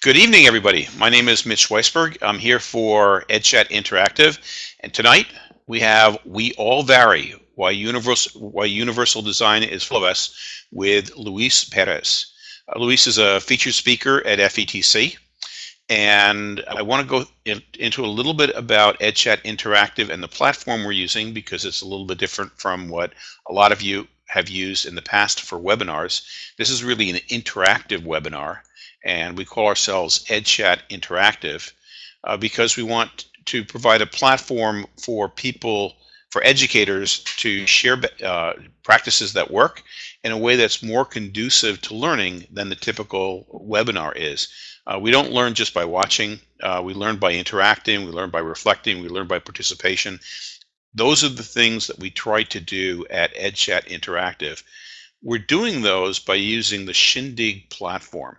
Good evening, everybody. My name is Mitch Weisberg. I'm here for EdChat Interactive, and tonight we have We All Vary, Why Universal, Why Universal Design is full of us with Luis Perez. Uh, Luis is a featured speaker at FETC, and I want to go in, into a little bit about EdChat Interactive and the platform we're using because it's a little bit different from what a lot of you have used in the past for webinars. This is really an interactive webinar and we call ourselves EdChat Interactive uh, because we want to provide a platform for people, for educators to share uh, practices that work in a way that's more conducive to learning than the typical webinar is. Uh, we don't learn just by watching, uh, we learn by interacting, we learn by reflecting, we learn by participation. Those are the things that we try to do at EdChat Interactive. We're doing those by using the Shindig platform.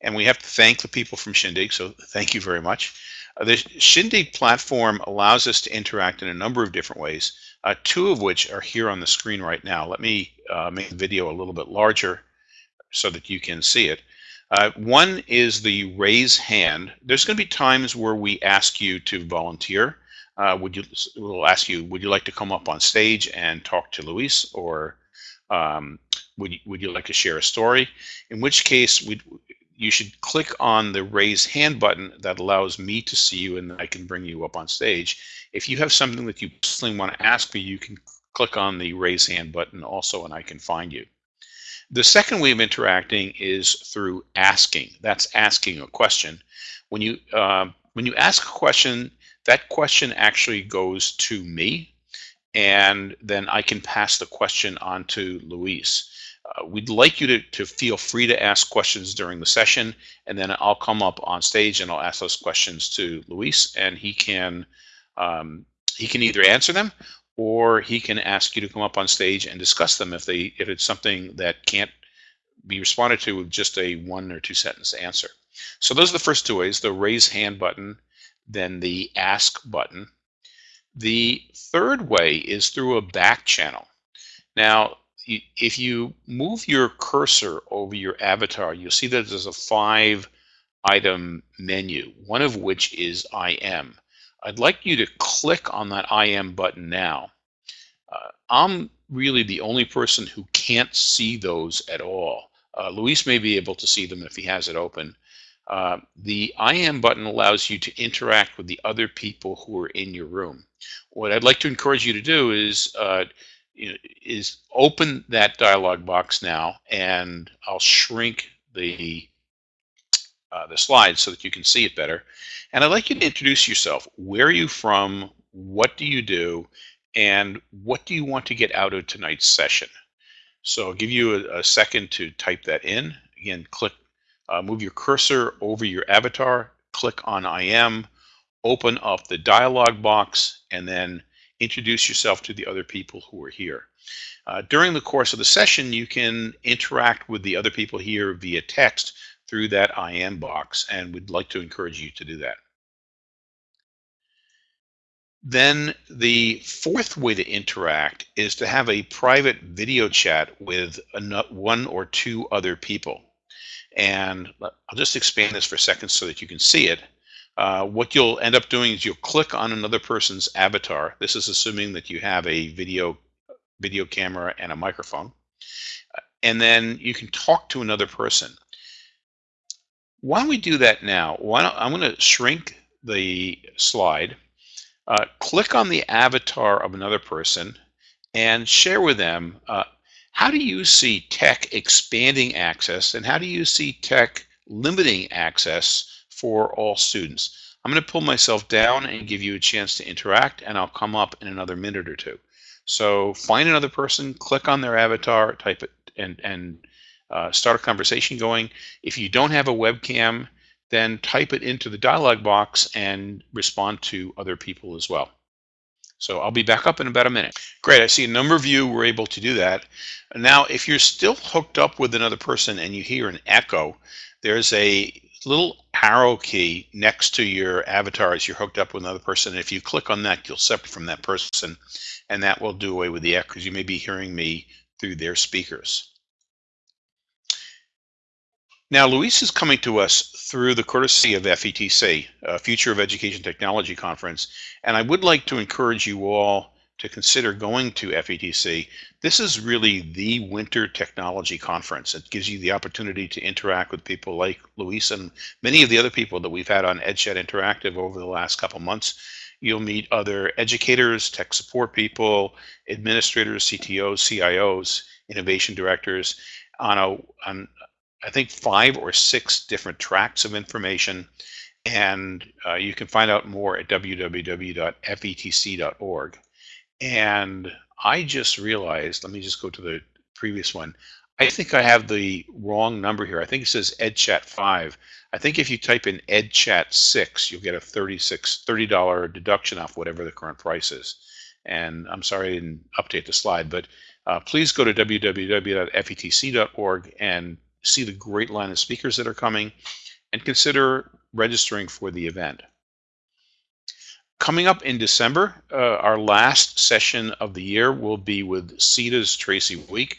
And we have to thank the people from Shindig, so thank you very much. Uh, the Shindig platform allows us to interact in a number of different ways, uh, two of which are here on the screen right now. Let me uh, make the video a little bit larger so that you can see it. Uh, one is the raise hand. There's going to be times where we ask you to volunteer. Uh, would you? We'll ask you. Would you like to come up on stage and talk to Luis, or um, would you, would you like to share a story? In which case, we you should click on the raise hand button that allows me to see you and I can bring you up on stage. If you have something that you personally want to ask me, you can click on the raise hand button also and I can find you. The second way of interacting is through asking. That's asking a question. When you uh, when you ask a question, that question actually goes to me, and then I can pass the question on to Luis. Uh, we'd like you to, to feel free to ask questions during the session, and then I'll come up on stage and I'll ask those questions to Luis, and he can um, he can either answer them or he can ask you to come up on stage and discuss them if they if it's something that can't be responded to with just a one or two sentence answer. So those are the first two ways: the raise hand button, then the ask button. The third way is through a back channel. Now, if you move your cursor over your avatar, you'll see that there's a five item menu, one of which is IM. I'd like you to click on that IM button now. Uh, I'm really the only person who can't see those at all. Uh, Luis may be able to see them if he has it open. Uh, the am" button allows you to interact with the other people who are in your room. What I'd like to encourage you to do is uh, is open that dialog box now and I'll shrink the uh, the slide so that you can see it better. And I'd like you to introduce yourself. Where are you from? What do you do? And what do you want to get out of tonight's session? So I'll give you a, a second to type that in. Again, click, uh, move your cursor over your avatar, click on IM, open up the dialog box, and then introduce yourself to the other people who are here. Uh, during the course of the session, you can interact with the other people here via text through that IM box, and we'd like to encourage you to do that. Then the fourth way to interact is to have a private video chat with one or two other people. And I'll just expand this for a second so that you can see it. Uh, what you'll end up doing is you'll click on another person's avatar. This is assuming that you have a video video camera and a microphone. And then you can talk to another person. Why don't we do that now? Why don't, I'm going to shrink the slide, uh, click on the avatar of another person, and share with them uh, how do you see tech expanding access and how do you see tech limiting access for all students. I'm going to pull myself down and give you a chance to interact, and I'll come up in another minute or two. So find another person, click on their avatar, type it, and, and uh, start a conversation going. If you don't have a webcam, then type it into the dialog box and respond to other people as well. So I'll be back up in about a minute. Great, I see a number of you were able to do that. Now, if you're still hooked up with another person and you hear an echo, there's a little arrow key next to your avatar as you're hooked up with another person. And if you click on that, you'll separate from that person, and that will do away with the echo because you may be hearing me through their speakers. Now, Luis is coming to us through the courtesy of FETC, uh, Future of Education Technology Conference, and I would like to encourage you all to consider going to FETC. This is really the winter technology conference. It gives you the opportunity to interact with people like Luis and many of the other people that we've had on EdChat Interactive over the last couple months. You'll meet other educators, tech support people, administrators, CTOs, CIOs, innovation directors on a on I think five or six different tracks of information and uh, you can find out more at www.fetc.org. And I just realized, let me just go to the previous one. I think I have the wrong number here. I think it says EdChat 5. I think if you type in EdChat 6, you'll get a 36 $30 deduction off whatever the current price is. And I'm sorry I didn't update the slide, but uh, please go to www.fetc.org and see the great line of speakers that are coming and consider registering for the event. Coming up in December, uh, our last session of the year will be with SETDA's Tracy Week.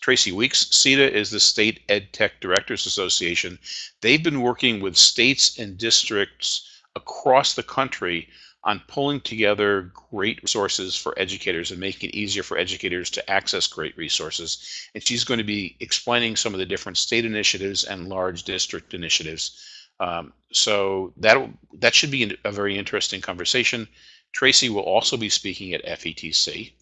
Tracy Weeks. CETA is the State Ed Tech Directors Association. They've been working with states and districts across the country on pulling together great resources for educators and making it easier for educators to access great resources. And she's going to be explaining some of the different state initiatives and large district initiatives. Um, so that that should be a very interesting conversation. Tracy will also be speaking at FETC.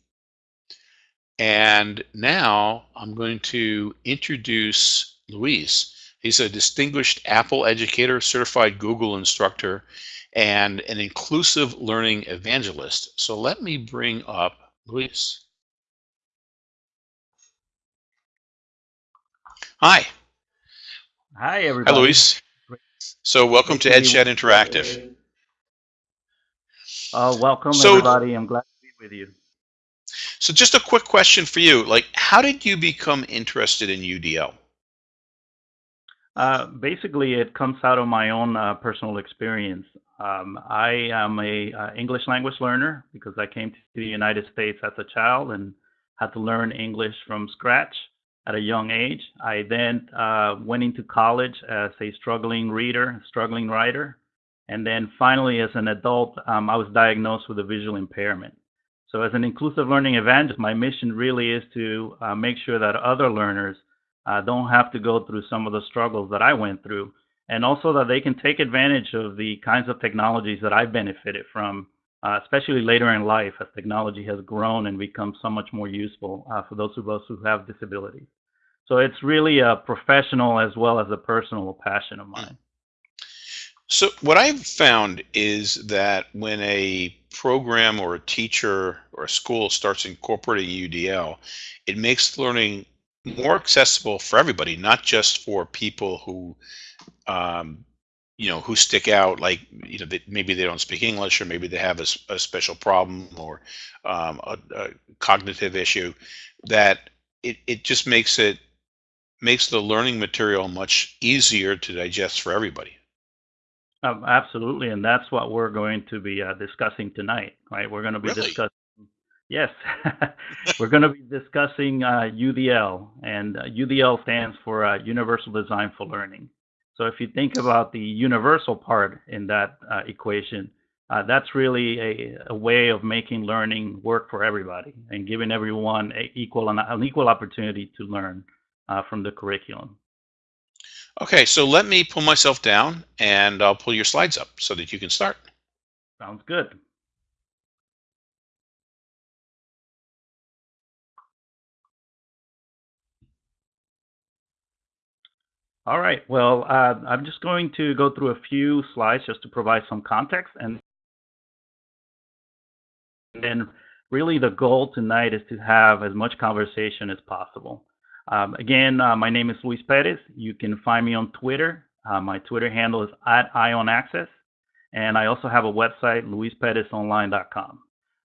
And now I'm going to introduce Luis. He's a distinguished Apple educator, certified Google instructor, and an inclusive learning evangelist. So let me bring up Luis. Hi. Hi, everybody. Hi, Luis. So welcome to EdChat Interactive. Uh, welcome, So- everybody. I'm glad to be with you. So just a quick question for you. Like, how did you become interested in UDL? Uh, basically, it comes out of my own uh, personal experience. Um, I am a uh, English language learner because I came to the United States as a child and had to learn English from scratch at a young age. I then uh, went into college as a struggling reader, struggling writer, and then finally, as an adult, um, I was diagnosed with a visual impairment. So, as an inclusive learning evangelist, my mission really is to uh, make sure that other learners uh, don't have to go through some of the struggles that I went through, and also that they can take advantage of the kinds of technologies that I've benefited from, uh, especially later in life as technology has grown and become so much more useful uh, for those of us who have disabilities. So it's really a professional as well as a personal passion of mine. So what I've found is that when a program or a teacher or a school starts incorporating UDL, it makes learning more accessible for everybody, not just for people who, um, you know, who stick out. Like, you know, they, maybe they don't speak English, or maybe they have a, a special problem or um, a, a cognitive issue. That it it just makes it makes the learning material much easier to digest for everybody. Um, absolutely, and that's what we're going to be uh, discussing tonight, right? We're going to be Really? discussing. Yes, we're going to be discussing uh, UDL, and uh, UDL stands for uh, Universal Design for Learning. So if you think about the universal part in that uh, equation, uh, that's really a, a way of making learning work for everybody and giving everyone a equal an equal opportunity to learn uh, from the curriculum. Okay, so let me pull myself down and I'll pull your slides up so that you can start. Sounds good. All right. Well, uh, I'm just going to go through a few slides just to provide some context, and then really the goal tonight is to have as much conversation as possible. Um, again, uh, my name is Luis Perez. You can find me on Twitter. Uh, my Twitter handle is at EyeOnAccess, and I also have a website, luisperezonline.com.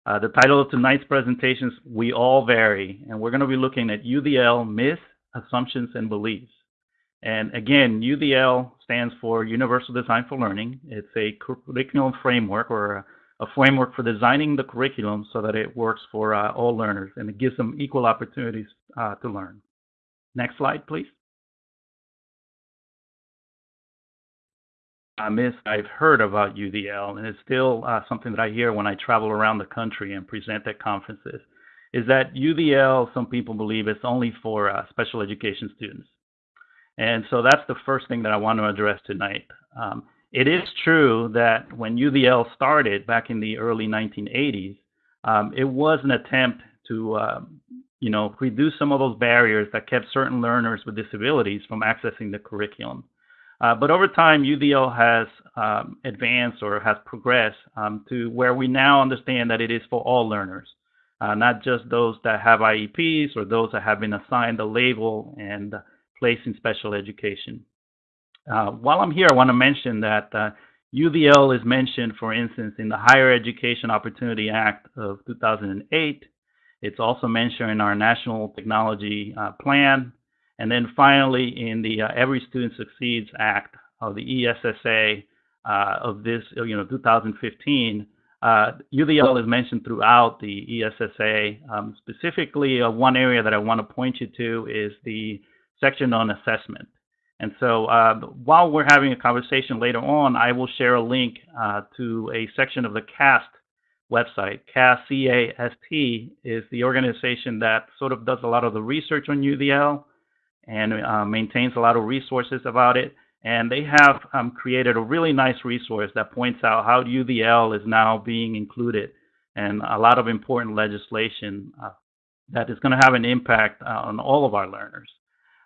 Uh, the title of tonight's presentation is We All Vary, and we're going to be looking at UDL myths, assumptions, and beliefs. And again, UDL stands for Universal Design for Learning. It's a curriculum framework or a, a framework for designing the curriculum so that it works for uh, all learners and it gives them equal opportunities uh, to learn. Next slide, please. uh, myth I've heard about UDL, and it's still uh, something that I hear when I travel around the country and present at conferences, is that UDL, some people believe, it's only for uh, special education students. And so that's the first thing that I want to address tonight. Um, it is true that when UDL started back in the early 1980s, um, it was an attempt to, uh, you know, reduce some of those barriers that kept certain learners with disabilities from accessing the curriculum. Uh, but over time, UDL has um, advanced or has progressed um, to where we now understand that it is for all learners, uh, not just those that have IEPs or those that have been assigned a label and placed in special education. Uh, while I'm here, I want to mention that UDL uh, is mentioned, for instance, in the Higher Education Opportunity Act of 2008. It's also mentioned in our National Technology uh, Plan and then finally, in the uh, Every Student Succeeds Act of the ESSA uh, of this, you know, 2015, uh, UDL is mentioned throughout the ESSA. Um, specifically, uh, one area that I want to point you to is the section on assessment. And so uh, while we're having a conversation later on, I will share a link uh, to a section of the CAST website. CAST, C-A-S-T, is the organization that sort of does a lot of the research on UDL and uh, maintains a lot of resources about it. And they have um, created a really nice resource that points out how UDL is now being included and a lot of important legislation uh, that is going to have an impact uh, on all of our learners.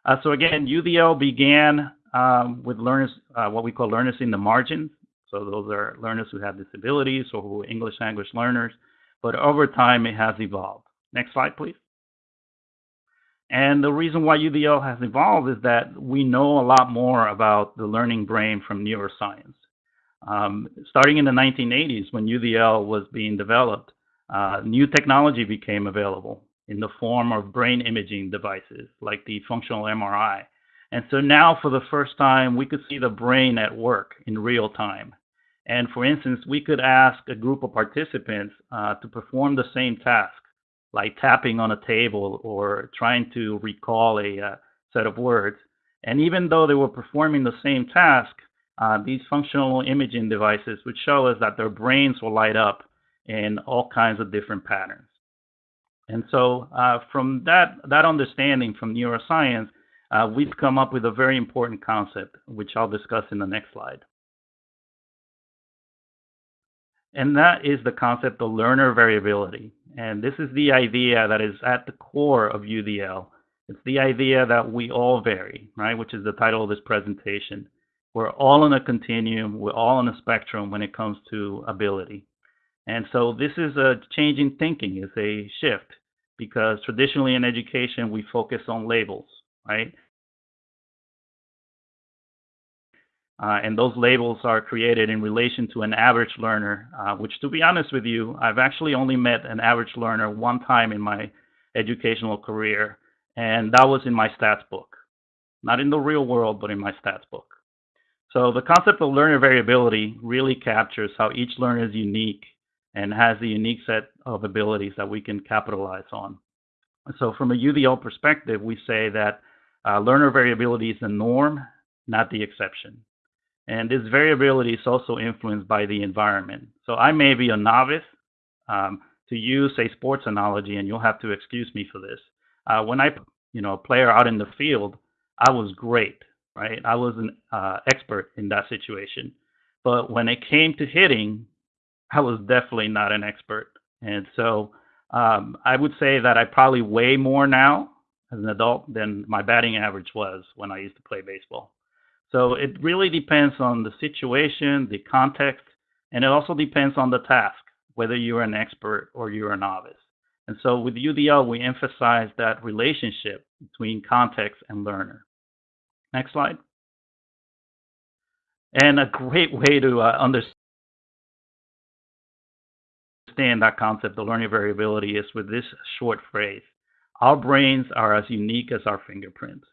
Uh, so again, UDL began um, with learners, uh, what we call learners in the margins. So those are learners who have disabilities or who are English language learners. But over time, it has evolved. Next slide, please. And the reason why UDL has evolved is that we know a lot more about the learning brain from neuroscience. Um, starting in the 1980s, when UDL was being developed, uh, new technology became available in the form of brain imaging devices like the functional MRI. And so now, for the first time, we could see the brain at work in real time. And for instance, we could ask a group of participants uh, to perform the same task like tapping on a table or trying to recall a uh, set of words. And even though they were performing the same task, uh, these functional imaging devices would show us that their brains will light up in all kinds of different patterns. And so, uh, from that, that understanding from neuroscience, uh, we've come up with a very important concept, which I'll discuss in the next slide. And that is the concept of learner variability. And this is the idea that is at the core of UDL. It's the idea that we all vary, right? Which is the title of this presentation. We're all in a continuum, we're all on a spectrum when it comes to ability. And so this is a change in thinking, it's a shift because traditionally in education we focus on labels, right? Uh, and those labels are created in relation to an average learner, uh, which, to be honest with you, I've actually only met an average learner one time in my educational career, and that was in my stats book. Not in the real world, but in my stats book. So the concept of learner variability really captures how each learner is unique and has a unique set of abilities that we can capitalize on. So from a UDL perspective, we say that uh, learner variability is the norm, not the exception. And this variability is also influenced by the environment. So I may be a novice. Um, to use a sports analogy, and you'll have to excuse me for this. Uh, when I, you know, a player out in the field, I was great, right? I was an uh, expert in that situation. But when it came to hitting, I was definitely not an expert. And so um, I would say that I probably weigh more now as an adult than my batting average was when I used to play baseball. So it really depends on the situation, the context, and it also depends on the task, whether you're an expert or you're a novice. And so with UDL, we emphasize that relationship between context and learner. Next slide. And a great way to uh, understand that concept of learning variability is with this short phrase. Our brains are as unique as our fingerprints.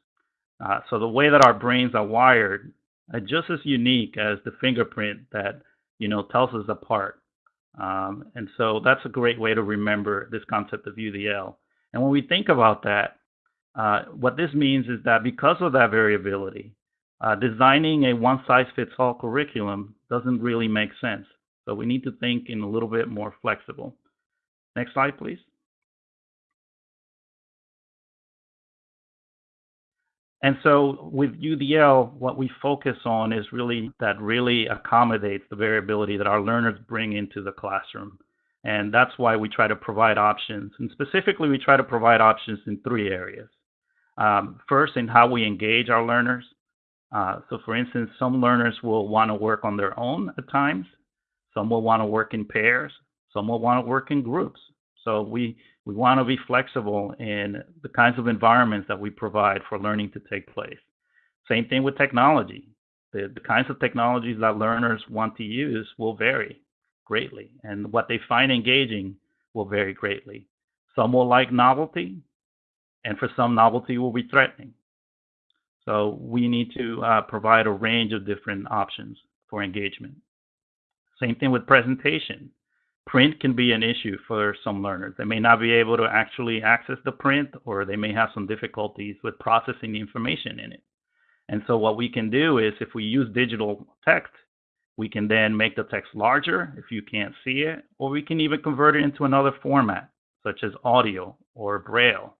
Uh, so the way that our brains are wired are just as unique as the fingerprint that you know tells us apart. Um, and so that's a great way to remember this concept of UDL. And when we think about that, uh, what this means is that because of that variability, uh, designing a one-size-fits-all curriculum doesn't really make sense. So we need to think in a little bit more flexible. Next slide, please. And so with UDL, what we focus on is really that really accommodates the variability that our learners bring into the classroom. And that's why we try to provide options. And specifically, we try to provide options in three areas. Um, first, in how we engage our learners. Uh, so for instance, some learners will want to work on their own at times. Some will want to work in pairs. Some will want to work in groups. So we, we want to be flexible in the kinds of environments that we provide for learning to take place. Same thing with technology. The, the kinds of technologies that learners want to use will vary greatly, and what they find engaging will vary greatly. Some will like novelty, and for some, novelty will be threatening. So we need to uh, provide a range of different options for engagement. Same thing with presentation print can be an issue for some learners. They may not be able to actually access the print, or they may have some difficulties with processing the information in it. And so what we can do is if we use digital text, we can then make the text larger if you can't see it, or we can even convert it into another format, such as audio or Braille.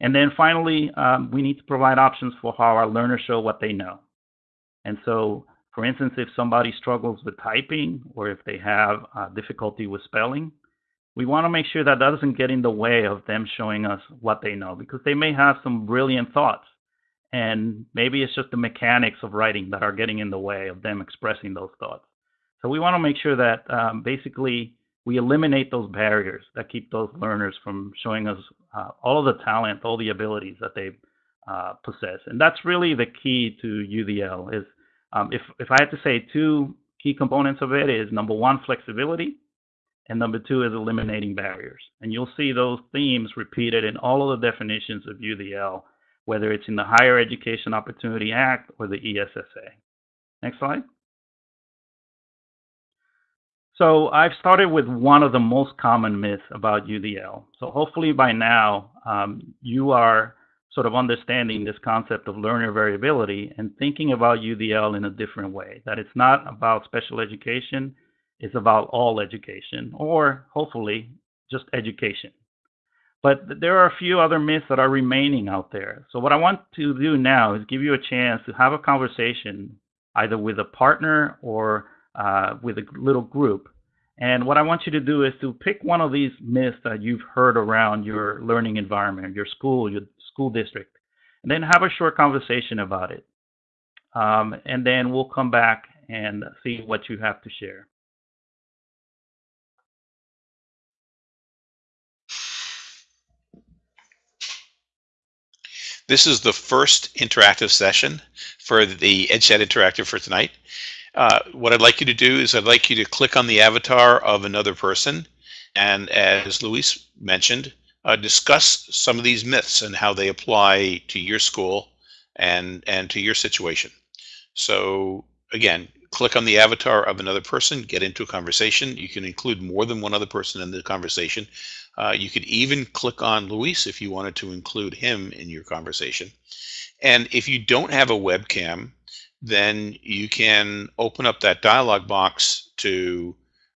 And then finally, um, we need to provide options for how our learners show what they know. And so for instance, if somebody struggles with typing or if they have uh, difficulty with spelling, we want to make sure that doesn't get in the way of them showing us what they know because they may have some brilliant thoughts. And maybe it's just the mechanics of writing that are getting in the way of them expressing those thoughts. So we want to make sure that um, basically we eliminate those barriers that keep those learners from showing us uh, all of the talent, all the abilities that they uh, possess. And that's really the key to UDL is um, if, if I had to say two key components of it is number one, flexibility, and number two is eliminating barriers. And you'll see those themes repeated in all of the definitions of UDL, whether it's in the Higher Education Opportunity Act or the ESSA. Next slide. So I've started with one of the most common myths about UDL. So hopefully by now um, you are sort of understanding this concept of learner variability and thinking about UDL in a different way. That it's not about special education, it's about all education, or hopefully just education. But there are a few other myths that are remaining out there. So what I want to do now is give you a chance to have a conversation either with a partner or uh, with a little group. And what I want you to do is to pick one of these myths that you've heard around your learning environment, your school, your school district, and then have a short conversation about it. Um, and then we'll come back and see what you have to share. This is the first interactive session for the EdChat Interactive for tonight. Uh, what I'd like you to do is I'd like you to click on the avatar of another person. And as Luis mentioned, uh, discuss some of these myths and how they apply to your school and and to your situation. So again, click on the avatar of another person, get into a conversation. You can include more than one other person in the conversation. Uh, you could even click on Luis if you wanted to include him in your conversation. And if you don't have a webcam, then you can open up that dialog box to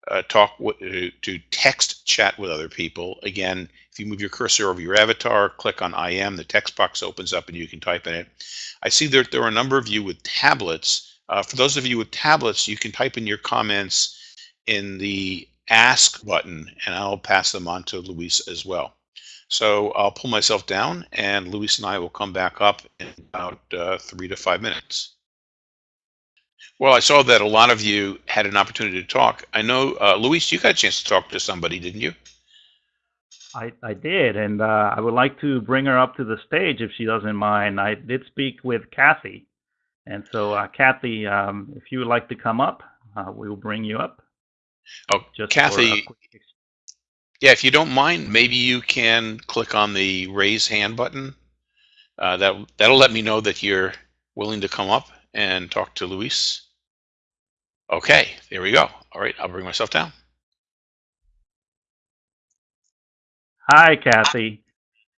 uh, talk uh, to text chat with other people. Again, if you move your cursor over your avatar, click on IM, the text box opens up and you can type in it. I see that there are a number of you with tablets. Uh, for those of you with tablets, you can type in your comments in the ask button and I'll pass them on to Luis as well. So I'll pull myself down and Luis and I will come back up in about uh, three to five minutes. Well, I saw that a lot of you had an opportunity to talk. I know, uh, Luis, you got a chance to talk to somebody, didn't you? I, I did, and uh, I would like to bring her up to the stage if she doesn't mind. I did speak with Kathy, and so uh, Kathy, um, if you would like to come up, uh, we will bring you up. Oh, Just Kathy, yeah, if you don't mind, maybe you can click on the raise hand button. Uh, that that'll let me know that you're willing to come up and talk to Luis. Okay, there we go. All right, I'll bring myself down. Hi, Kathy.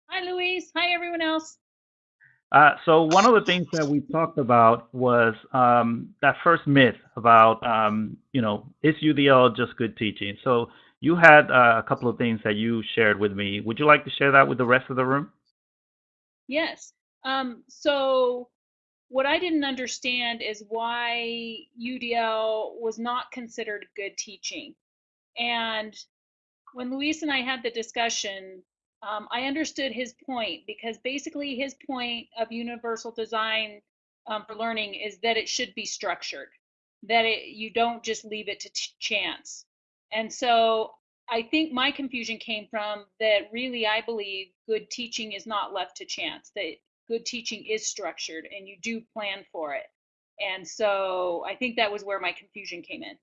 Hi, Louise. Hi, everyone else. Uh, so one of the things that we talked about was um, that first myth about, um, you know, is UDL just good teaching? So you had uh, a couple of things that you shared with me. Would you like to share that with the rest of the room? Yes. Um, so what I didn't understand is why UDL was not considered good teaching. And when Luis and I had the discussion, um, I understood his point because basically his point of universal design um, for learning is that it should be structured, that it you don't just leave it to chance. And so I think my confusion came from that really I believe good teaching is not left to chance, that good teaching is structured and you do plan for it. And so I think that was where my confusion came in.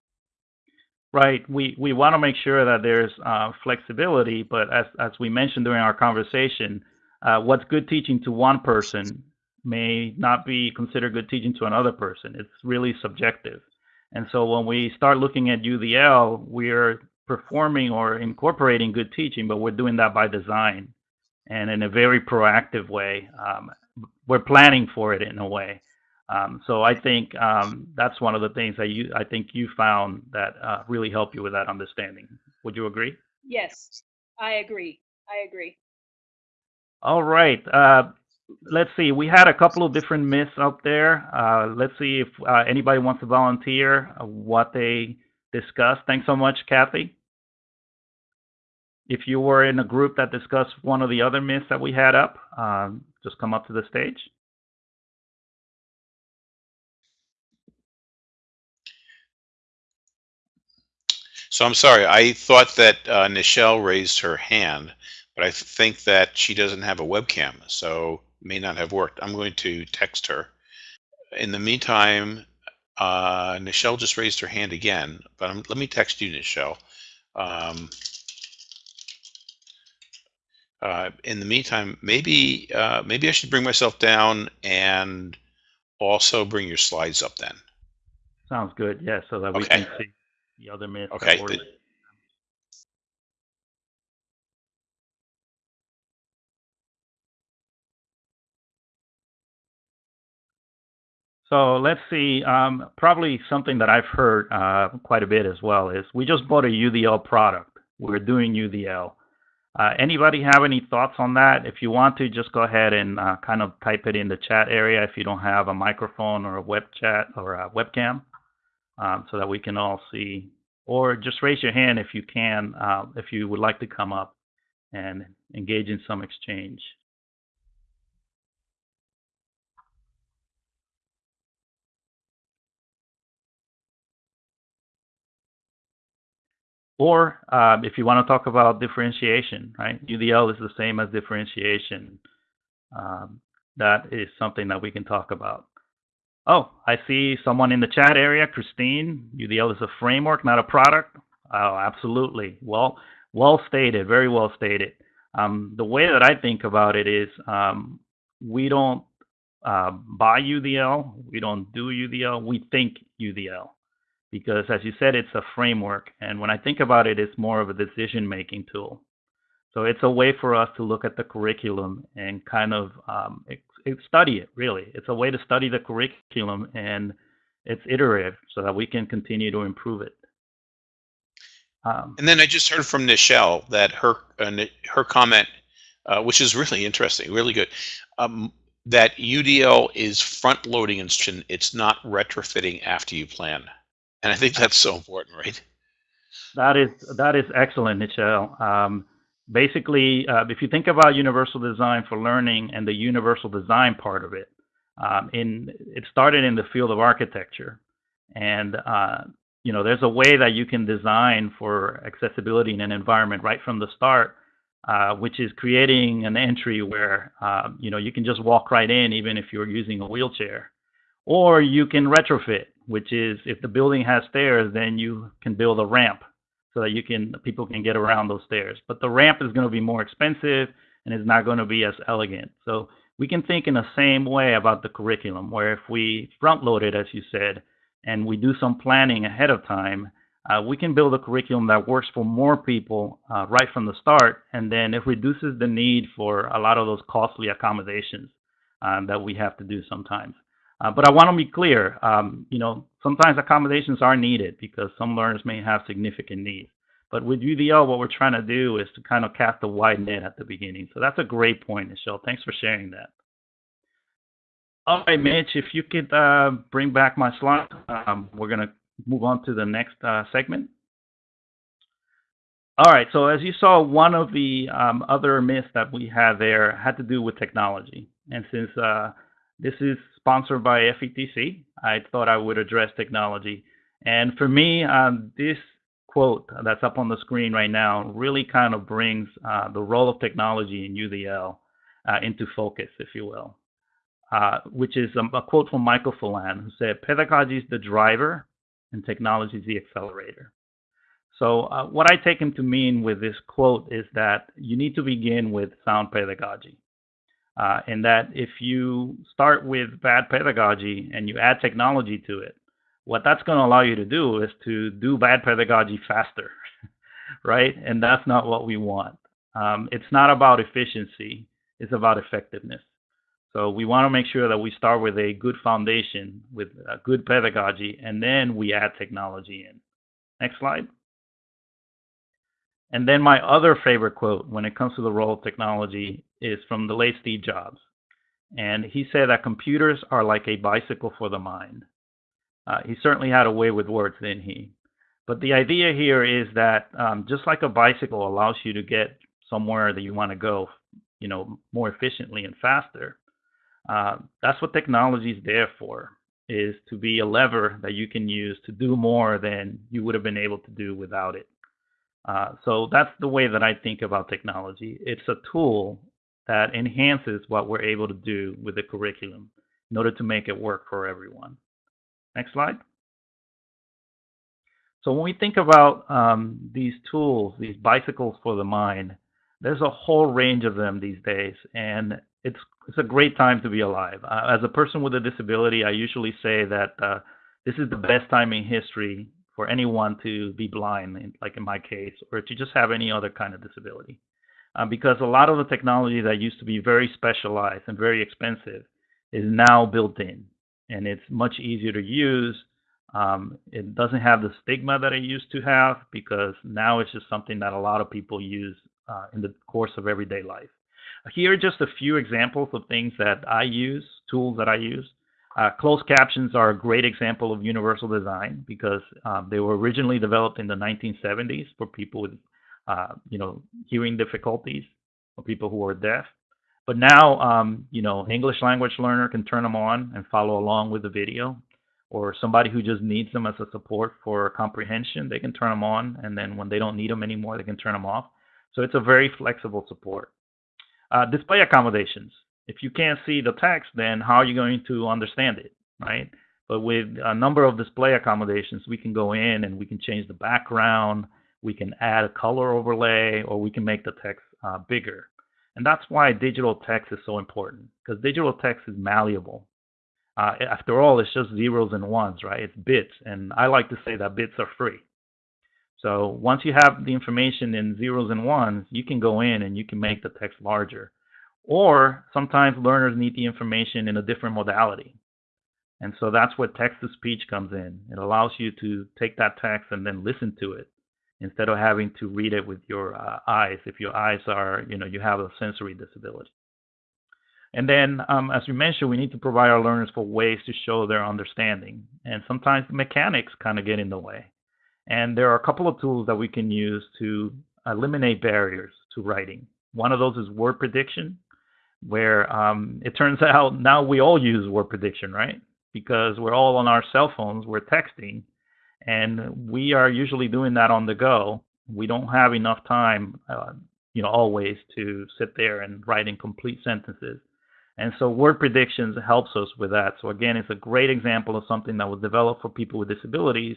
Right. We we want to make sure that there's uh, flexibility, but as as we mentioned during our conversation, uh, what's good teaching to one person may not be considered good teaching to another person. It's really subjective. And so when we start looking at UDL, we're performing or incorporating good teaching, but we're doing that by design and in a very proactive way. Um, we're planning for it in a way. Um, so I think um, that's one of the things that you I think you found that uh, really helped you with that understanding. Would you agree? Yes, I agree. I agree. All right. Uh, let's see. We had a couple of different myths up there. Uh, let's see if uh, anybody wants to volunteer what they discussed. Thanks so much, Kathy. If you were in a group that discussed one of the other myths that we had up, um, just come up to the stage. So I'm sorry, I thought that uh, Nichelle raised her hand, but I think that she doesn't have a webcam, so may not have worked. I'm going to text her. In the meantime, uh, Nichelle just raised her hand again, but I'm, let me text you, Nichelle. Um, uh, in the meantime, maybe uh, maybe I should bring myself down and also bring your slides up then. Sounds good. Yeah, so that we Okay. can see the other myths. that Okay. So let's see. Um, probably something that I've heard uh, quite a bit as well is we just bought a UDL product. We're doing UDL. Uh, anybody have any thoughts on that? If you want to, just go ahead and uh, kind of type it in the chat area if you don't have a microphone or a web chat or a webcam, um, so that we can all see. Or just raise your hand if you can, uh, if you would like to come up and engage in some exchange. Or uh, if you want to talk about differentiation, right? UDL is the same as differentiation. Um, that is something that we can talk about. Oh, I see someone in the chat area, Christine. UDL is a framework, not a product. Oh, absolutely. Well, well stated. Very well stated. Um, the way that I think about it is um, we don't uh, buy UDL, we don't do UDL, we think UDL because as you said, it's a framework. And when I think about it, it's more of a decision making tool. So it's a way for us to look at the curriculum and kind of um, study it, really. It's a way to study the curriculum and it's iterative so that we can continue to improve it. Um, And then I just heard from Nichelle that her uh, her comment, uh, which is really interesting, really good, um, that UDL is front loading instruction. It's not retrofitting after you plan. And I think that's so important, right? That is that is excellent, Nichelle. Um, basically, uh, if you think about universal design for learning and the universal design part of it, um, in it started in the field of architecture, and uh, you know there's a way that you can design for accessibility in an environment right from the start, uh, which is creating an entry where uh, you know you can just walk right in even if you're using a wheelchair, or you can retrofit, which is if the building has stairs, then you can build a ramp so that you can people can get around those stairs. But the ramp is going to be more expensive and is not going to be as elegant. So we can think in the same way about the curriculum, where if we front load it, as you said, and we do some planning ahead of time, uh, we can build a curriculum that works for more people uh, right from the start, and then it reduces the need for a lot of those costly accommodations. uh, that we have to do sometimes. Uh, but I want to be clear, um, you know, sometimes accommodations are needed because some learners may have significant needs. But with UDL, what we're trying to do is to kind of cast a wide net at the beginning. So that's a great point, Michelle. Thanks for sharing that. All right, Mitch, if you could uh, bring back my slide, um, we're going to move on to the next uh, segment. All right, so as you saw, one of the um, other myths that we had there had to do with technology. And since uh, this is sponsored by FETC, I thought I would address technology. And for me, um, this quote that's up on the screen right now really kind of brings uh, the role of technology in UDL uh, into focus, if you will, uh, which is a, a, quote from Michael Fullan, who said, Pedagogy is the driver and technology is the accelerator. So, uh, what I take him to mean with this quote is that you need to begin with sound pedagogy. Uh, and that if you start with bad pedagogy and you add technology to it, what that's going to allow you to do is to do bad pedagogy faster, right? And that's not what we want. Um, it's not about efficiency, it's about effectiveness. So we want to make sure that we start with a good foundation, with a good pedagogy, and then we add technology in. Next slide. And then my other favorite quote when it comes to the role of technology is from the late Steve Jobs. And he said that computers are like a bicycle for the mind. Uh, he certainly had a way with words, didn't he? But the idea here is that um, just like a bicycle allows you to get somewhere that you want to go, you know, more efficiently and faster, uh, that's what technology is there for, is to be a lever that you can use to do more than you would have been able to do without it. Uh, so that's the way that I think about technology. It's a tool that enhances what we're able to do with the curriculum in order to make it work for everyone. Next slide. So when we think about um, these tools, these bicycles for the mind, there's a whole range of them these days, and it's it's a great time to be alive. Uh, as a person with a disability, I usually say that uh, this is the best time in history for anyone to be blind, like in my case, or to just have any other kind of disability. Uh, because a lot of the technology that used to be very specialized and very expensive is now built in and it's much easier to use. Um, it doesn't have the stigma that it used to have because now it's just something that a lot of people use uh, in the course of everyday life. Here are just a few examples of things that I use, tools that I use. Uh, closed captions are a great example of universal design because um, they were originally developed in the 1970s for people with, uh, you know, hearing difficulties or people who are deaf. But now, um, you know, English language learner can turn them on and follow along with the video, or somebody who just needs them as a support for comprehension, they can turn them on, and then when they don't need them anymore, they can turn them off. So it's a very flexible support. Uh, display accommodations. If you can't see the text, then how are you going to understand it, right? But with a number of display accommodations, we can go in and we can change the background, we can add a color overlay, or we can make the text uh, bigger. And that's why digital text is so important because digital text is malleable. Uh, after all, it's just zeros and ones, right? It's bits. And I like to say that bits are free. So once you have the information in zeros and ones, you can go in and you can make the text larger. Or sometimes learners need the information in a different modality. And so that's where text to speech comes in. It allows you to take that text and then listen to it instead of having to read it with your uh, eyes if your eyes are, you know, you have a sensory disability. And then, um, as we mentioned, we need to provide our learners for ways to show their understanding. And sometimes mechanics kind of get in the way. And there are a couple of tools that we can use to eliminate barriers to writing. One of those is word prediction, where um, it turns out now we all use word prediction, right? Because we're all on our cell phones, we're texting, and we are usually doing that on the go. We don't have enough time, uh, you know, always to sit there and write in complete sentences. And so word predictions helps us with that. So again, it's a great example of something that was developed for people with disabilities,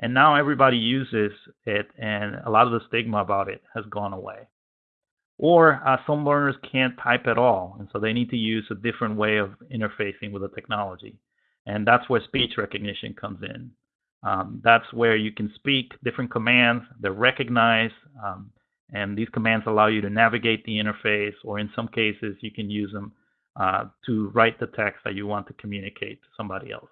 and now everybody uses it, and a lot of the stigma about it has gone away. Or uh, some learners can't type at all, and so they need to use a different way of interfacing with the technology. And that's where speech recognition comes in. Um, that's where you can speak different commands. They're recognized, um, and these commands allow you to navigate the interface, or in some cases, you can use them uh, to write the text that you want to communicate to somebody else.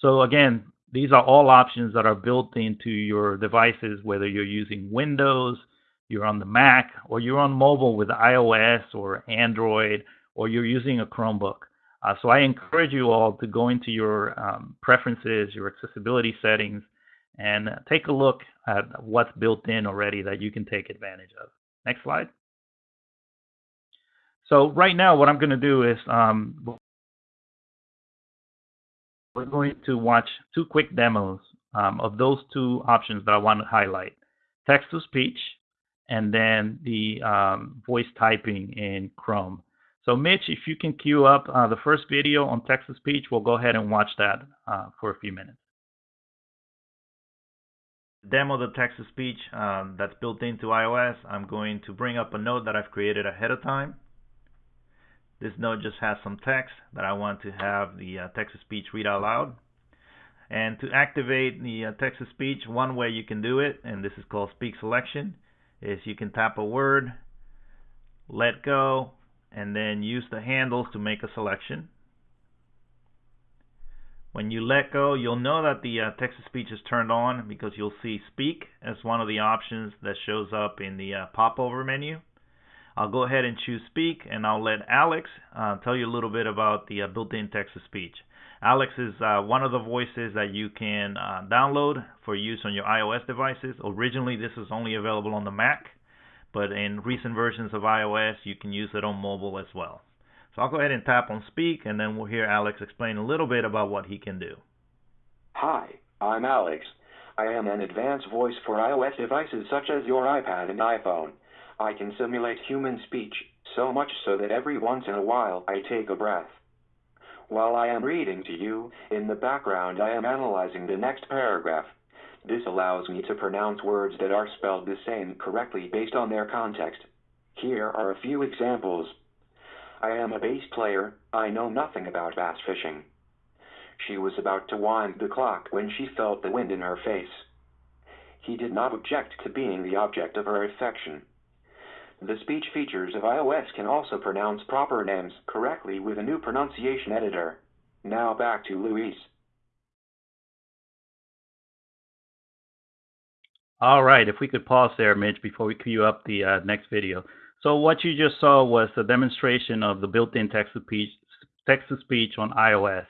So again, these are all options that are built into your devices, whether you're using Windows, you're on the Mac, or you're on mobile with iOS or Android, or you're using a Chromebook. Uh, so I encourage you all to go into your um, preferences, your accessibility settings, and take a look at what's built in already that you can take advantage of. Next slide. So right now, what I'm going to do is um, we're going to watch two quick demos um, of those two options that I want to highlight. Text-to-speech and then the um, voice typing in Chrome. So Mitch, if you can queue up uh, the first video on text-to-speech, we'll go ahead and watch that uh, for a few minutes. Demo the text-to-speech um, that's built into iOS. I'm going to bring up a note that I've created ahead of time. This note just has some text that I want to have the uh, text-to-speech read out loud. And to activate the uh, text-to-speech, one way you can do it, and this is called speak selection, is you can tap a word, let go, and then use the handles to make a selection. When you let go, you'll know that the uh, text-to-speech is turned on because you'll see speak as one of the options that shows up in the uh, popover menu. I'll go ahead and choose speak and I'll let Alex uh, tell you a little bit about the uh, built-in text-to-speech. Alex is uh, one of the voices that you can uh, download for use on your iOS devices. Originally this was only available on the Mac, but in recent versions of iOS you can use it on mobile as well. So I'll go ahead and tap on speak and then we'll hear Alex explain a little bit about what he can do. Hi, I'm Alex. I am an advanced voice for iOS devices such as your iPad and iPhone. I can simulate human speech, so much so that every once in a while I take a breath. While I am reading to you, in the background I am analyzing the next paragraph. This allows me to pronounce words that are spelled the same correctly based on their context. Here are a few examples. I am a bass player, I know nothing about bass fishing. She was about to wind the clock when she felt the wind in her face. He did not object to being the object of her affection. The speech features of iOS can also pronounce proper names correctly with a new pronunciation editor. Now back to Luis. All right, if we could pause there, Mitch, before we queue up the uh, next video. So what you just saw was a demonstration of the built-in text-to-speech text-to-speech on iOS.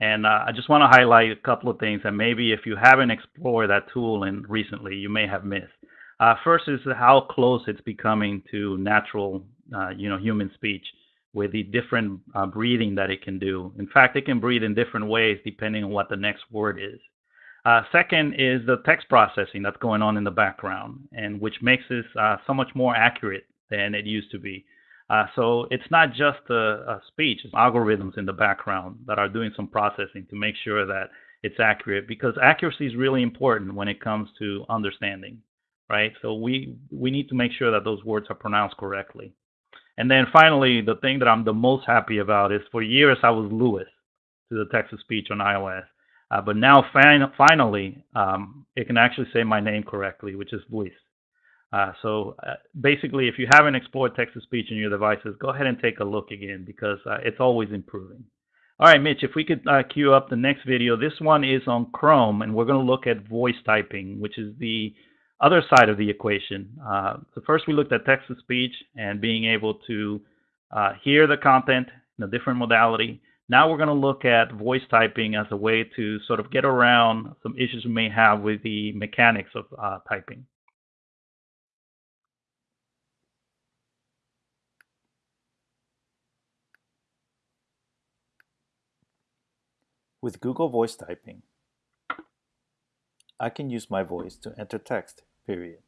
And uh, I just want to highlight a couple of things that maybe if you haven't explored that tool in recently, you may have missed. Uh, first is how close it's becoming to natural, uh, you know, human speech with the different uh, breathing that it can do. In fact, it can breathe in different ways depending on what the next word is. Uh, second is the text processing that's going on in the background, and which makes this uh, so much more accurate than it used to be. Uh, so it's not just a, speech; it's algorithms in the background that are doing some processing to make sure that it's accurate. Because accuracy is really important when it comes to understanding right? So we we need to make sure that those words are pronounced correctly. And then finally, the thing that I'm the most happy about is for years I was Lewis to the text to speech on iOS, uh, but now fin- finally um, it can actually say my name correctly, which is Luis. Uh, so uh, basically, if you haven't explored text to speech in your devices, go ahead and take a look again because uh, it's always improving. All right, Mitch, if we could uh, queue up the next video. This one is on Chrome, and we're going to look at voice typing, which is the other side of the equation. Uh, so first we looked at text-to-speech and being able to uh, hear the content in a different modality. Now we're going to look at voice typing as a way to sort of get around some issues we may have with the mechanics of uh, typing. With Google Voice Typing, I can use my voice to enter text, period.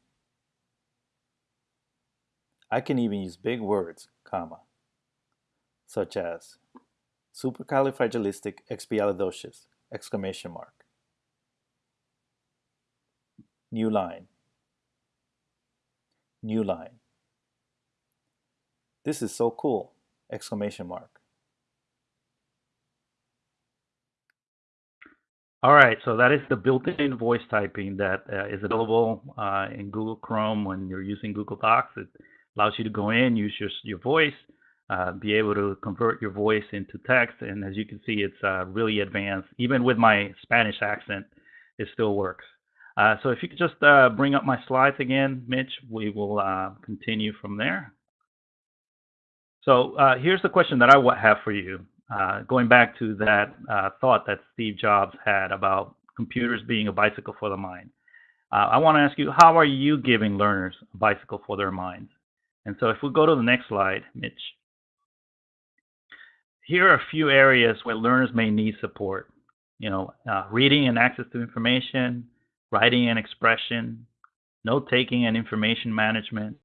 I can even use big words, comma, such as supercalifragilisticexpialidocious, exclamation mark. New line. New line. This is so cool, exclamation mark. All right, so that is the built-in voice typing that uh, is available uh, in Google Chrome when you're using Google Docs. It allows you to go in, use your, your voice, uh, be able to convert your voice into text. And as you can see, it's uh, really advanced. Even with my Spanish accent, it still works. Uh, so if you could just uh, bring up my slides again, Mitch, we will continue from there. So here's the question that I have for you. Uh, going back to that uh, thought that Steve Jobs had about computers being a bicycle for the mind. Uh, I want to ask you, how are you giving learners a bicycle for their minds? And so if we go to the next slide, Mitch. Here are a few areas where learners may need support. You know, uh, reading and access to information, writing and expression, note taking and information management,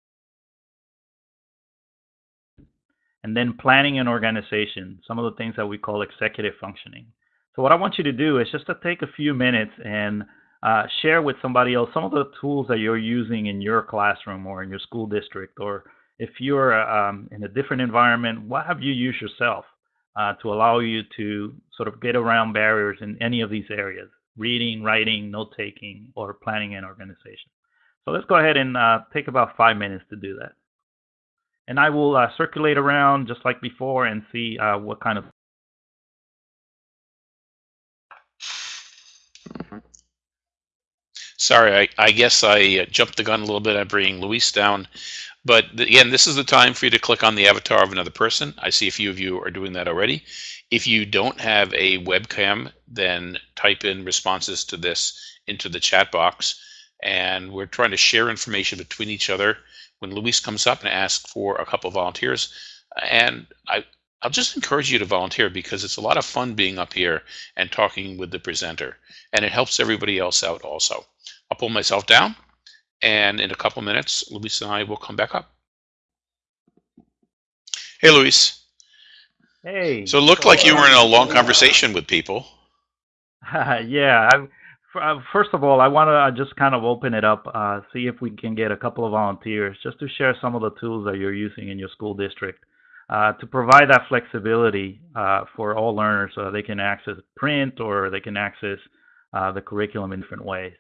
and then planning and organization, some of the things that we call executive functioning. So what I want you to do is just to take a few minutes and uh, share with somebody else some of the tools that you're using in your classroom or in your school district, or if you're um, in a different environment, what have you used yourself uh, to allow you to sort of get around barriers in any of these areas, reading, writing, note taking, or planning and organization. So let's go ahead and uh, take about five minutes to do that. And I will uh, circulate around just like before and see uh, what kind of Sorry, I, I guess I uh, jumped the gun a little bit at bringing Luis down. But again, this is the time for you to click on the avatar of another person. I see a few of you are doing that already. If you don't have a webcam, then type in responses to this into the chat box. And we're trying to share information between each other when Luis comes up and asks for a couple of volunteers. And I, I'll just encourage you to volunteer because it's a lot of fun being up here and talking with the presenter. And it helps everybody else out also. I'll pull myself down, and in a couple minutes, Luis and I will come back up. Hey, Luis. Hey. So it looked like you were in a long conversation with people. yeah. I, uh, first of all, I want to uh, just kind of open it up, uh, see if we can get a couple of volunteers just to share some of the tools that you're using in your school district uh, to provide that flexibility uh, for all learners so they can access print or they can access uh, the curriculum in different ways.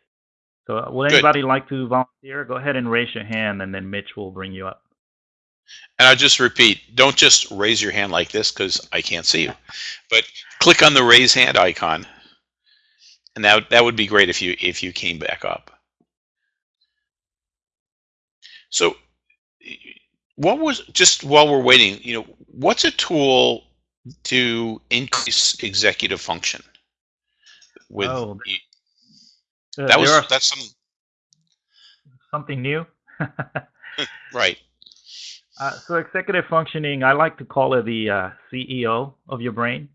So uh, would anybody Good. like to volunteer? Go ahead and raise your hand and then Mitch will bring you up. And I just repeat, don't just raise your hand like this because I can't see you, but click on the raise hand icon. And that, that would be great if you if you came back up. So what was just while we're waiting, you know, what's a tool to increase executive function with oh, uh, that was that's some something new. right. Uh, so executive functioning, I like to call it the uh, CEO of your brain.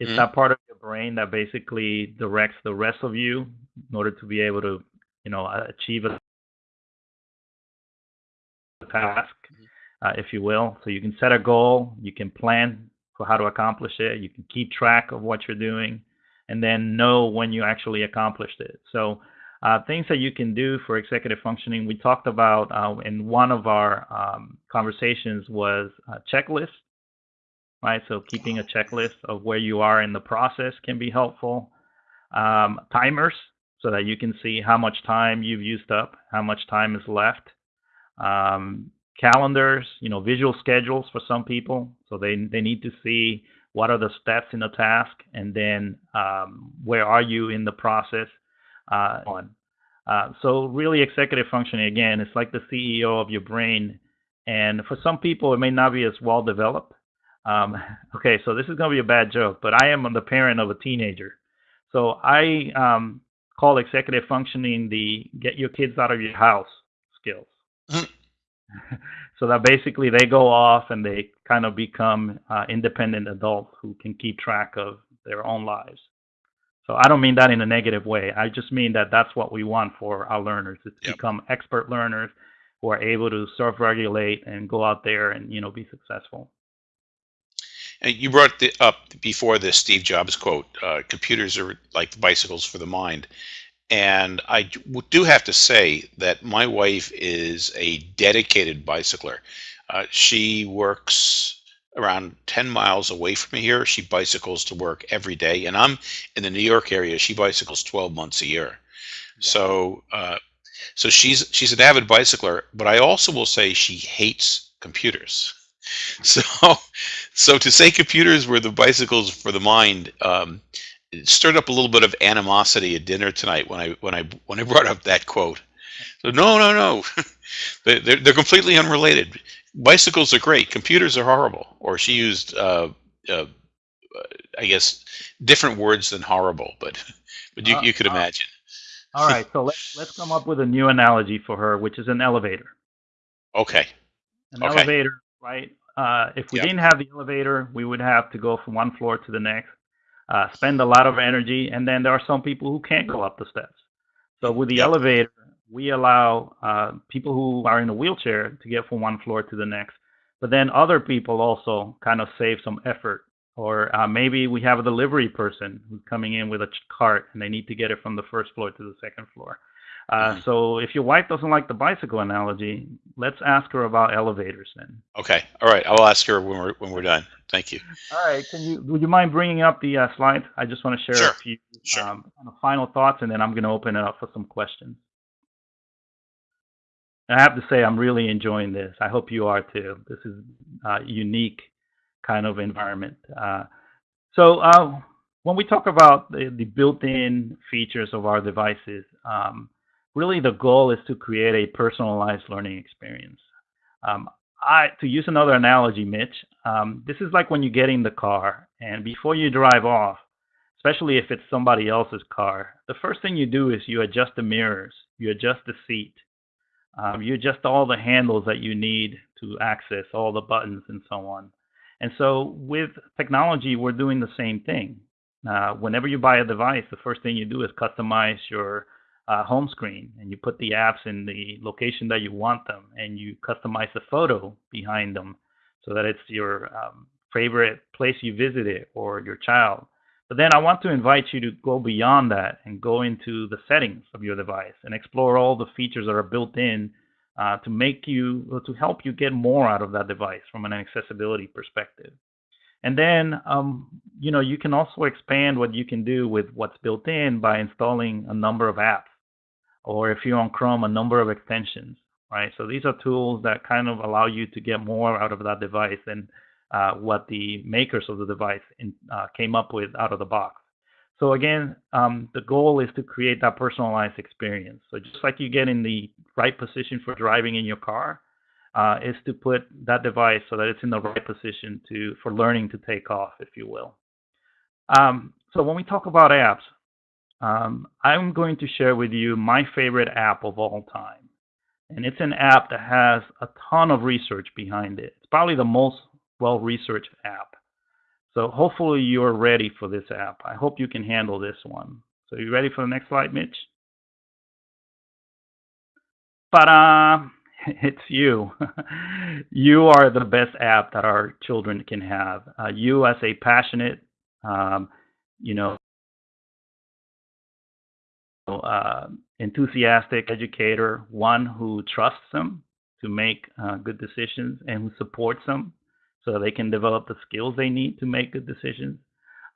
It's mm-hmm. that part of brain that basically directs the rest of you in order to be able to, you know, achieve a task, mm-hmm. uh, if you will. So you can set a goal, you can plan for how to accomplish it, you can keep track of what you're doing, and then know when you actually accomplished it. So uh, things that you can do for executive functioning, we talked about uh, in one of our um, conversations was a checklist, right? So keeping a checklist of where you are in the process can be helpful. Um, timers, so that you can see how much time you've used up, how much time is left. Um, calendars, you know, visual schedules for some people, so they they need to see what are the steps in the task, and then um, where are you in the process uh, on. Uh, so really executive functioning, again, it's like the CEO of your brain. And for some people, it may not be as well developed. Um, okay, so this is going to be a bad joke, but I am the parent of a teenager. So I um, call executive functioning the get your kids out of your house skills. Mm-hmm. so that basically they go off and they kind of become uh, independent adults who can keep track of their own lives. So I don't mean that in a negative way. I just mean that that's what we want for our learners is to yep. become expert learners who are able to self-regulate and go out there and you know be successful. And you brought the, up before this Steve Jobs quote: uh, "Computers are like bicycles for the mind." And I do have to say that my wife is a dedicated bicycler. Uh, she works around 10 miles away from here. She bicycles to work every day. And I'm in the New York area. She bicycles 12 months a year. So, uh, so she's she's an avid bicycler, but I also will say she hates computers. So, so to say computers were the bicycles for the mind, um, it stirred up a little bit of animosity at dinner tonight when I when I when I brought up that quote. So no, no, no, they, they're they're completely unrelated. Bicycles are great. Computers are horrible. Or she used, uh, uh, I guess, different words than horrible, but but you Uh, you could imagine. all right, so let's let's come up with a new analogy for her, which is an elevator. Okay. An Okay. elevator, right? Uh, if we Yep. didn't have the elevator, we would have to go from one floor to the next, uh, spend a lot of energy, and then there are some people who can't go up the steps. So with the Yep. elevator, we allow uh, people who are in a wheelchair to get from one floor to the next, but then other people also kind of save some effort. Or uh, maybe we have a delivery person who's coming in with a cart and they need to get it from the first floor to the second floor. Uh, Mhm. So if your wife doesn't like the bicycle analogy, let's ask her about elevators then. Okay. All right. I'll ask her when we're when we're done. Thank you. All right. Can you would you mind bringing up the uh, slides? I just want to share Sure. a few Sure. um, kind of final thoughts, and then I'm going to open it up for some questions. And I have to say, I'm really enjoying this. I hope you are too. This is a unique kind of environment. Uh, so uh, when we talk about the, the built-in features of our devices, um, really the goal is to create a personalized learning experience. Um, I, to use another analogy, Mitch, um, this is like when you get in the car and before you drive off, especially if it's somebody else's car, the first thing you do is you adjust the mirrors, you adjust the seat, um, you adjust all the handles that you need to access all the buttons and so on. And so with technology, we're doing the same thing. Uh, whenever you buy a device, the first thing you do is customize your uh, home screen and you put the apps in the location that you want them and you customize the photo behind them so that it's your um, favorite place you visited or your child. But then I want to invite you to go beyond that and go into the settings of your device and explore all the features that are built in uh, to make you to help you get more out of that device from an accessibility perspective. And then, um, you know, you can also expand what you can do with what's built in by installing a number of apps, or if you're on Chrome, a number of extensions, right? So these are tools that kind of allow you to get more out of that device than uh, what the makers of the device in, uh, came up with out of the box. So again, um, the goal is to create that personalized experience. So just like you get in the right position for driving in your car, uh, is to put that device so that it's in the right position to for learning to take off, if you will. Um, so when we talk about apps, um, I'm going to share with you my favorite app of all time, and it's an app that has a ton of research behind it. It's probably the most well-researched app. So hopefully you're ready for this app. I hope you can handle this one. So you ready for the next slide, Mitch? Ta-da! It's you. you are the best app that our children can have. Uh, you, as a passionate, um, you know, uh, enthusiastic educator, one who trusts them to make uh, good decisions and who supports them so they can develop the skills they need to make good decisions.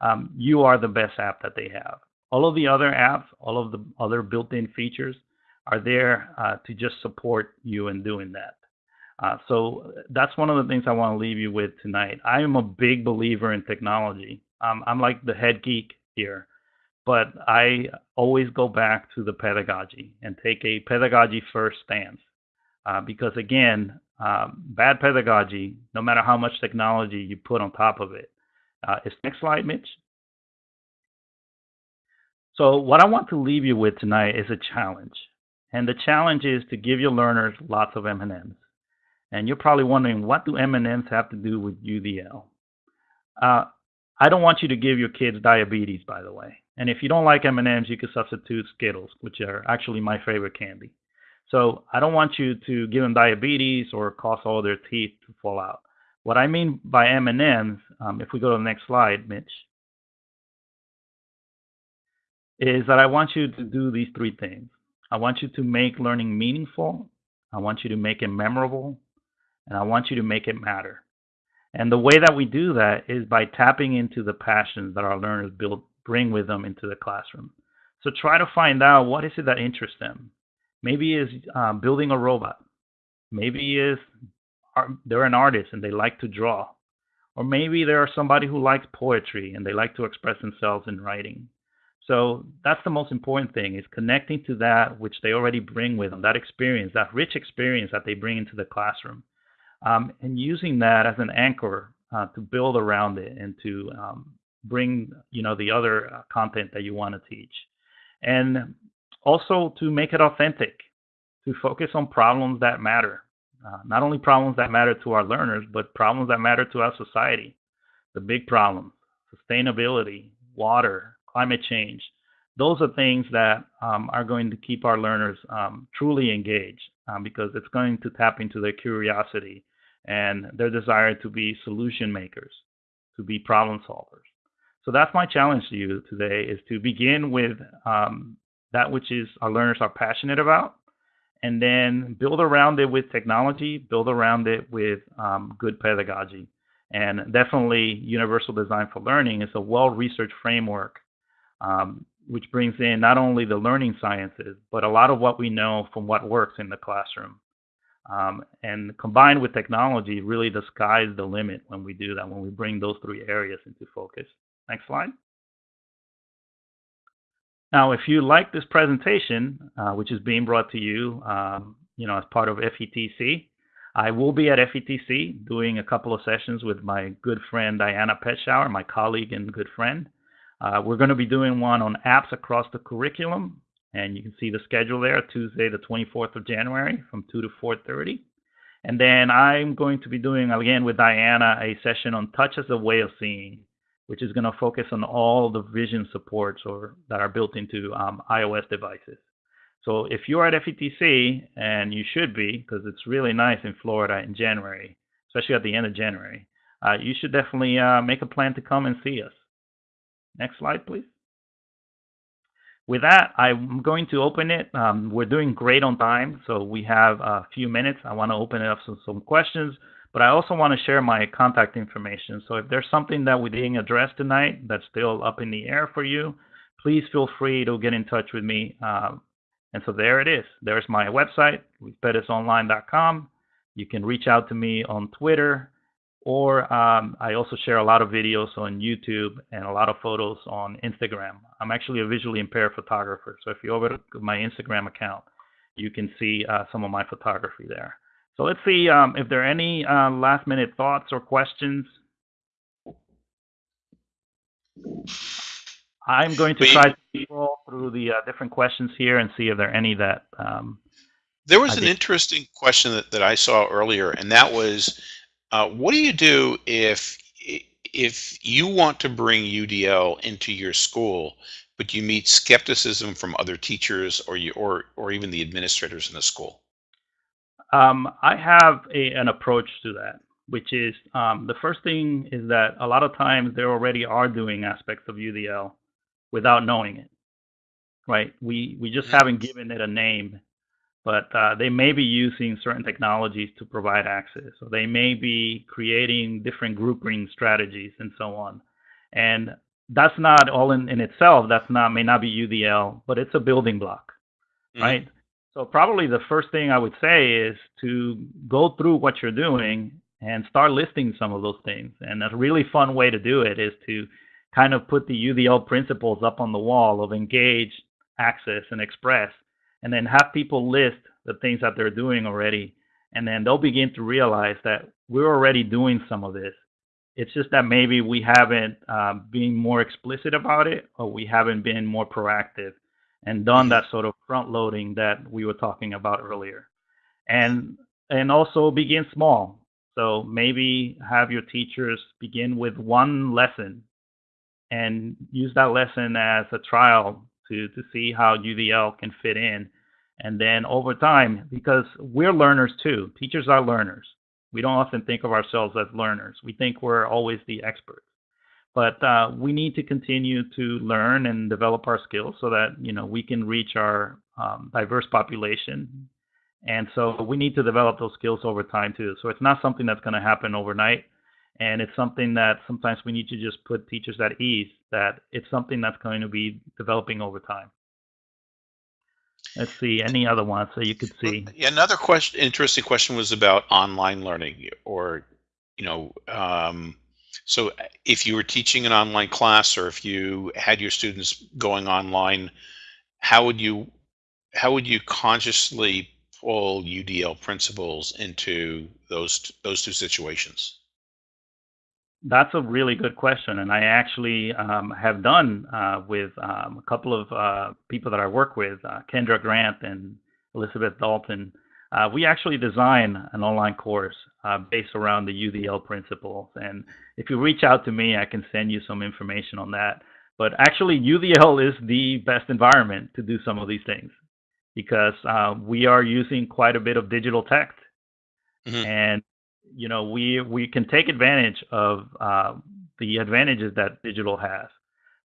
Um, you are the best app that they have. All of the other apps, all of the other built-in features are there uh, to just support you in doing that. Uh, so that's one of the things I want to leave you with tonight. I am a big believer in technology. Um, I'm like the head geek here, but I always go back to the pedagogy and take a pedagogy first stance. Uh, because again, um, bad pedagogy, no matter how much technology you put on top of it, uh, is next slide, Mitch. So what I want to leave you with tonight is a challenge. And the challenge is to give your learners lots of M&Ms. And you're probably wondering, what do M&Ms have to do with UDL? Uh, I don't want you to give your kids diabetes, by the way. And if you don't like M&Ms, you can substitute Skittles, which are actually my favorite candy. So I don't want you to give them diabetes or cause all their teeth to fall out. What I mean by M&Ms, um, if we go to the next slide, Mitch, is that I want you to do these three things. I want you to make learning meaningful. I want you to make it memorable. And I want you to make it matter. And the way that we do that is by tapping into the passions that our learners build, bring with them into the classroom. So try to find out what is it that interests them. Maybe is uh, building a robot. Maybe is they're an artist and they like to draw. Or maybe they're somebody who likes poetry and they like to express themselves in writing. So that's the most important thing is connecting to that which they already bring with them, that experience, that rich experience that they bring into the classroom, um, and using that as an anchor uh, to build around it and to um, bring you know the other uh, content that you want to teach, and also to make it authentic, to focus on problems that matter, uh, not only problems that matter to our learners, but problems that matter to our society, the big problems, sustainability, water, climate change. Those are things that um, are going to keep our learners um, truly engaged um, because it's going to tap into their curiosity and their desire to be solution makers, to be problem solvers. So that's my challenge to you today is to begin with um, that which is our learners are passionate about and then build around it with technology, build around it with um, good pedagogy. And definitely, Universal Design for Learning is a well researched framework um, which brings in not only the learning sciences, but a lot of what we know from what works in the classroom. Um, and combined with technology, really the sky's the limit when we do that, when we bring those three areas into focus. Next slide. Now, if you like this presentation, uh, which is being brought to you, um, you know, as part of FETC, I will be at FETC doing a couple of sessions with my good friend Diana Petschauer, my colleague and good friend. Uh, we're going to be doing one on apps across the curriculum, and you can see the schedule there, Tuesday, the 24th of January from 2 to 4.30. And then I'm going to be doing, again with Diana, a session on touch as a way of seeing, which is going to focus on all the vision supports or that are built into um, iOS devices. So if you're at FETC, and you should be, because it's really nice in Florida in January, especially at the end of January, uh, you should definitely uh, make a plan to come and see us. Next slide, please. With that, I'm going to open it. Um, we're doing great on time, so we have a few minutes. I want to open it up to some questions, but I also want to share my contact information. So if there's something that we didn't address tonight that's still up in the air for you, please feel free to get in touch with me. Uh, and so there it is. There's my website, pettisonline.com. You can reach out to me on Twitter or um, I also share a lot of videos on YouTube and a lot of photos on Instagram. I'm actually a visually impaired photographer, so if you over to my Instagram account, you can see uh, some of my photography there. So let's see um, if there are any uh, last minute thoughts or questions. I'm going to try to scroll through the uh, different questions here and see if there are any that. Um, there was an interesting question that, that I saw earlier, and that was uh, what do you do if if you want to bring UDL into your school, but you meet skepticism from other teachers or you or or even the administrators in the school? Um, I have a, an approach to that, which is um, the first thing is that a lot of times they already are doing aspects of UDL without knowing it, right? We we just haven't given it a name but uh, they may be using certain technologies to provide access. So they may be creating different grouping strategies and so on. And that's not all in, in itself, that's not may not be UDL, but it's a building block, mm-hmm. right? So probably the first thing I would say is to go through what you're doing and start listing some of those things. And a really fun way to do it is to kind of put the UDL principles up on the wall of engage, access, and express and then have people list the things that they're doing already. And then they'll begin to realize that we're already doing some of this. It's just that maybe we haven't uh, been more explicit about it or we haven't been more proactive and done that sort of front loading that we were talking about earlier and and also begin small so maybe have your teachers begin with one lesson and use that lesson as a trial to to see how UDL can fit in. And then over time, because we're learners too, teachers are learners. We don't often think of ourselves as learners. We think we're always the experts. But uh, we need to continue to learn and develop our skills so that you know we can reach our um, diverse population. And so we need to develop those skills over time too. So it's not something that's going to happen overnight and it's something that sometimes we need to just put teachers at ease that it's something that's going to be developing over time Let's see any other ones so you could see. Another question, interesting question was about online learning, or you know, um, so if you were teaching an online class, or if you had your students going online, how would you how would you consciously pull UDL principles into those those two situations? That's a really good question, and I actually um, have done uh, with um, a couple of uh, people that I work with, uh, Kendra Grant and Elizabeth Dalton. Uh, we actually design an online course uh, based around the UDL principles, and if you reach out to me, I can send you some information on that. But actually, UDL is the best environment to do some of these things because uh, we are using quite a bit of digital text, Mhm. and you know we we can take advantage of uh, the advantages that digital has,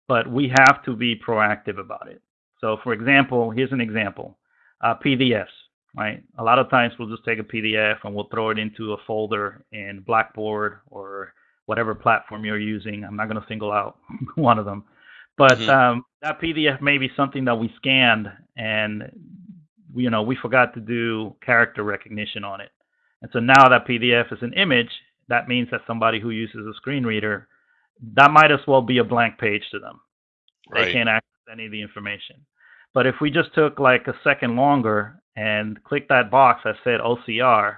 but we have to be proactive about it. So, for example, here's an example: uh, PDFs. Right, a lot of times we'll just take a PDF and we'll throw it into a folder in Blackboard or whatever platform you're using. I'm not going to single out one of them, but Mhm. um, that PDF may be something that we scanned and you know we forgot to do character recognition on it. And so now that PDF is an image, that means that somebody who uses a screen reader, that might as well be a blank page to them. Right. They can't access any of the information. But if we just took like a second longer and click that box that said OCR,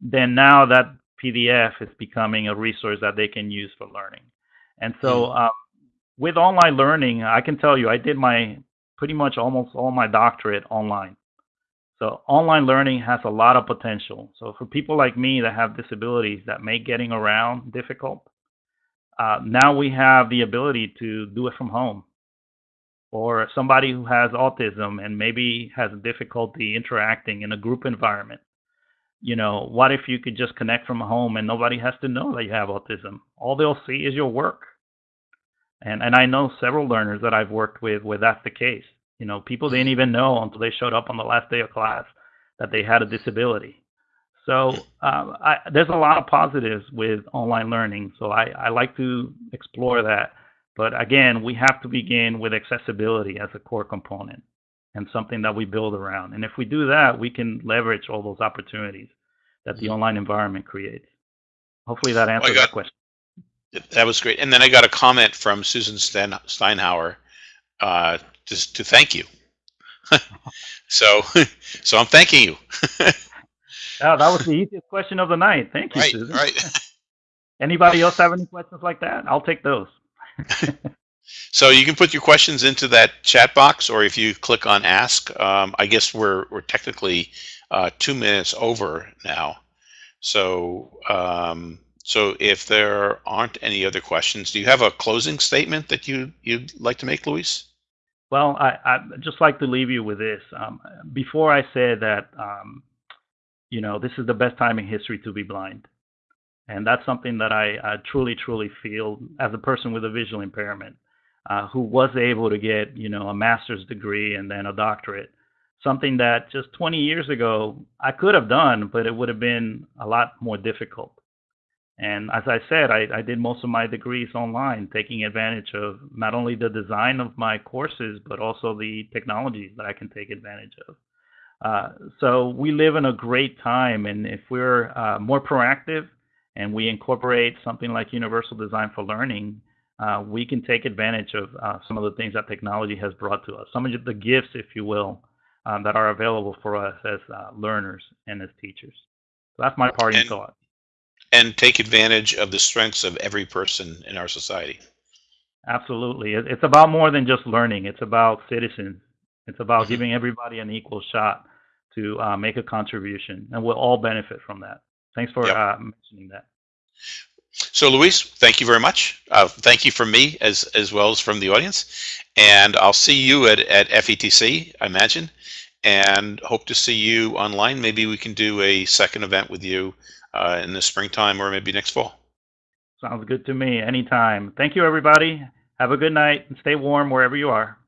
then now that PDF is becoming a resource that they can use for learning. And so um, with online learning, I can tell you, I did my pretty much almost all my doctorate online. So online learning has a lot of potential. So for people like me that have disabilities that make getting around difficult, uh, now we have the ability to do it from home. Or somebody who has autism and maybe has difficulty interacting in a group environment. You know, what if you could just connect from home and nobody has to know that you have autism? All they'll see is your work. And and I know several learners that I've worked with where that's the case. You know, people didn't even know until they showed up on the last day of class that they had a disability. So um, I, there's a lot of positives with online learning. So I, I like to explore that. But again, we have to begin with accessibility as a core component and something that we build around. And if we do that, we can leverage all those opportunities that the online environment creates. Hopefully that answers got- that question. That was great. And then I got a comment from Susan Steinhauer uh, just to thank you. so, so I'm thanking you. Oh, that was the easiest question of the night. Thank you, right, Susan. right. Anybody else have any questions like that? I'll take those. So you can put your questions into that chat box, or if you click on Ask, um, I guess we're we're technically uh, two minutes over now. So um, so if there aren't any other questions, do you have a closing statement that you you'd like to make, Luis? Well, I, I'd just like to leave you with this. Um, before I say that, um, you know, this is the best time in history to be blind. And that's something that I, I truly, truly feel as a person with a visual impairment uh, who was able to get, you know, a master's degree and then a doctorate. Something that just 20 years ago I could have done, but it would have been a lot more difficult. And as I said, I, I did most of my degrees online, taking advantage of not only the design of my courses, but also the technologies that I can take advantage of. Uh, so we live in a great time, and if we're uh, more proactive and we incorporate something like universal design for learning, uh, we can take advantage of uh, some of the things that technology has brought to us, some of the gifts, if you will, um, that are available for us as uh, learners and as teachers. So that's my parting And- thought. And take advantage of the strengths of every person in our society. Absolutely. It's about more than just learning. It's about citizens. It's about Mhm. giving everybody an equal shot to uh, make a contribution, and we'll all benefit from that. Thanks for Yep. uh, mentioning that. So, Luis, thank you very much. Uh, thank you from me as as well as from the audience, and I'll see you at at FETC, I imagine, and hope to see you online. Maybe we can do a second event with you uh, in the springtime or maybe next fall. Sounds good to me. Anytime. Thank you, everybody. Have a good night and stay warm wherever you are.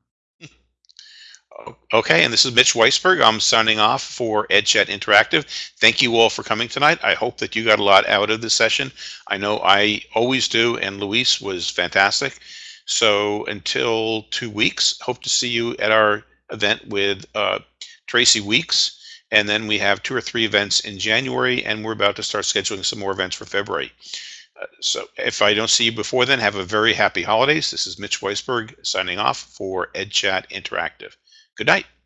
Okay, and this is Mitch Weisberg. I'm signing off for EdChat Interactive. Thank you all for coming tonight. I hope that you got a lot out of this session. I know I always do, and Luis was fantastic. So until two weeks, hope to see you at our event with uh, Tracy Weeks. And then we have two or three events in January, and we're about to start scheduling some more events for February. Uh, so if I don't see you before then, have a very happy holidays. This is Mitch Weisberg signing off for EdChat Interactive. Good night.